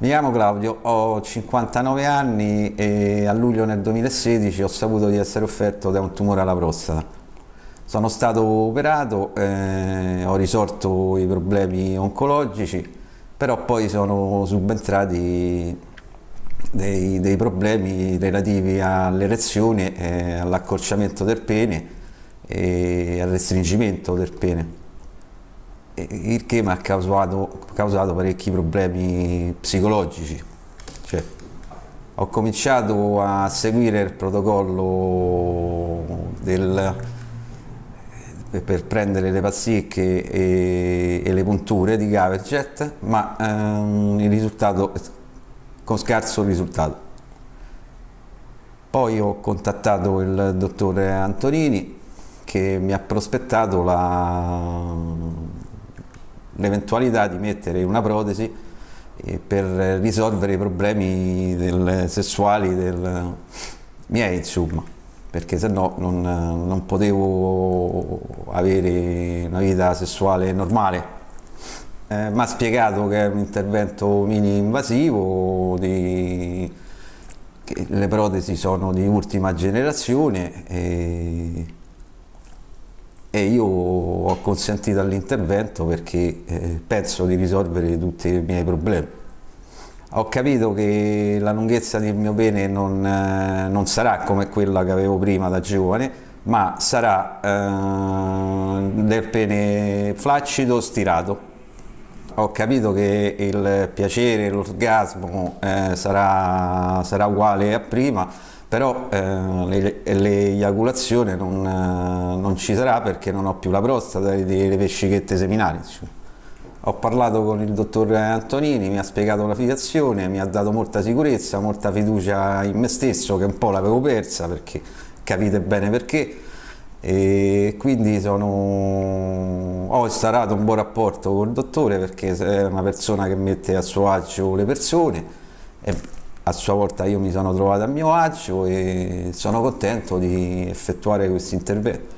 Mi chiamo Claudio, ho 59 anni e a luglio nel 2016 ho saputo di essere offerto da un tumore alla prostata. Sono stato operato, eh, ho risolto i problemi oncologici, però poi sono subentrati dei, dei problemi relativi all'erezione, eh, all'accorciamento del pene e al restringimento del pene il che mi ha causato, causato parecchi problemi psicologici. Cioè, ho cominciato a seguire il protocollo del, per prendere le pasticche e, e le punture di Gaverjet, ma ehm, con scarso risultato. Poi ho contattato il dottore Antonini che mi ha prospettato la, l'eventualità di mettere una protesi eh, per risolvere i problemi del, sessuali del, miei insomma. Perché se no non, non, potevo avere una vita sessuale normale. Eh, mi ha spiegato che è un intervento mini invasivo di, che le protesi sono di ultima generazione e, e io ho consentito all'intervento perché eh, penso di risolvere tutti i miei problemi. Ho capito che la lunghezza del mio pene non, eh, non sarà come quella che avevo prima da giovane, ma sarà eh, del pene flaccido stirato. Ho capito che il piacere, l'orgasmo eh, sarà, sarà uguale a prima, però eh, l'eiaculazione non, eh, non, ci sarà perché non ho più la prostata e le vescichette seminali. Ho parlato con il dottor Antonini, mi ha spiegato la filiazione, mi ha dato molta sicurezza, molta fiducia in me stesso che un po' l'avevo persa perché capite bene perché e quindi sono... ho instaurato un buon rapporto con il dottore perché è una persona che mette a suo agio le persone e a sua volta io mi sono trovato a mio agio e sono contento di effettuare questo intervento.